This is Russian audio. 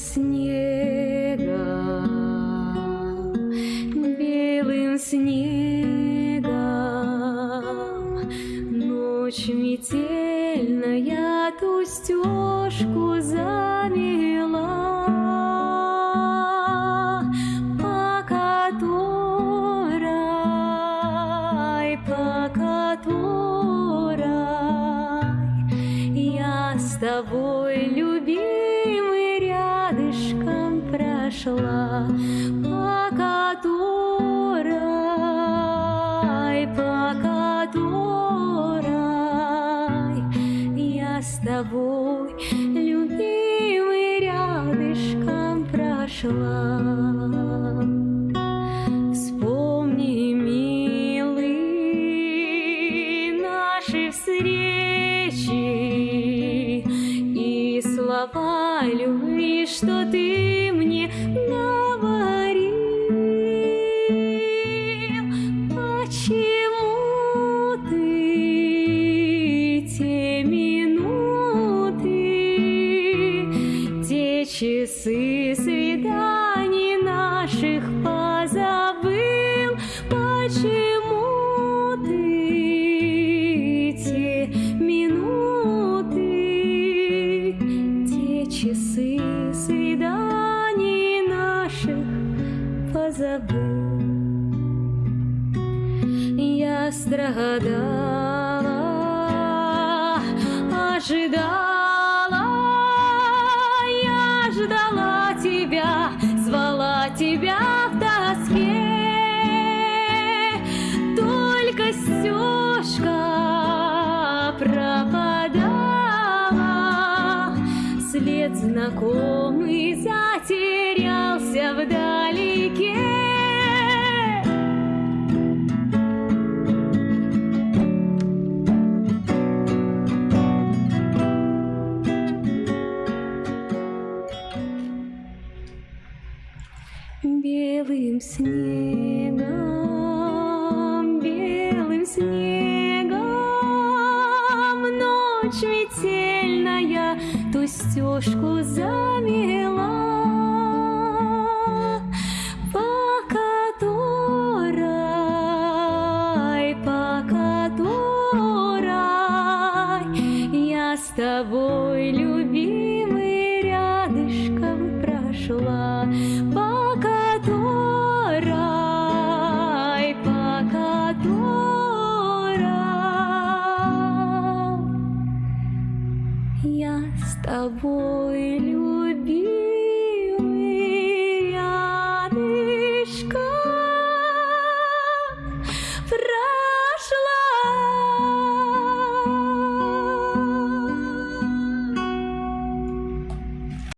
снегом, белым снегом. Ночь метельная ту стежку замела, по которой, по которой я с тобой любимый прошла, по которой, по которой я с тобой любимый рядышком прошла. Вспомни, милый, наши встречи и слова любви, что ты часы свиданий наших позабыл? Почему ты те минуты, те часы свиданий наших позабыл? Я страдала, ожидала, тебя в тоске. Только стежка пропадала, след знакомый затерялся вдалеке. Белым снегом, белым снегом. Ночь метельная ту стежку замела, я с тобой любил.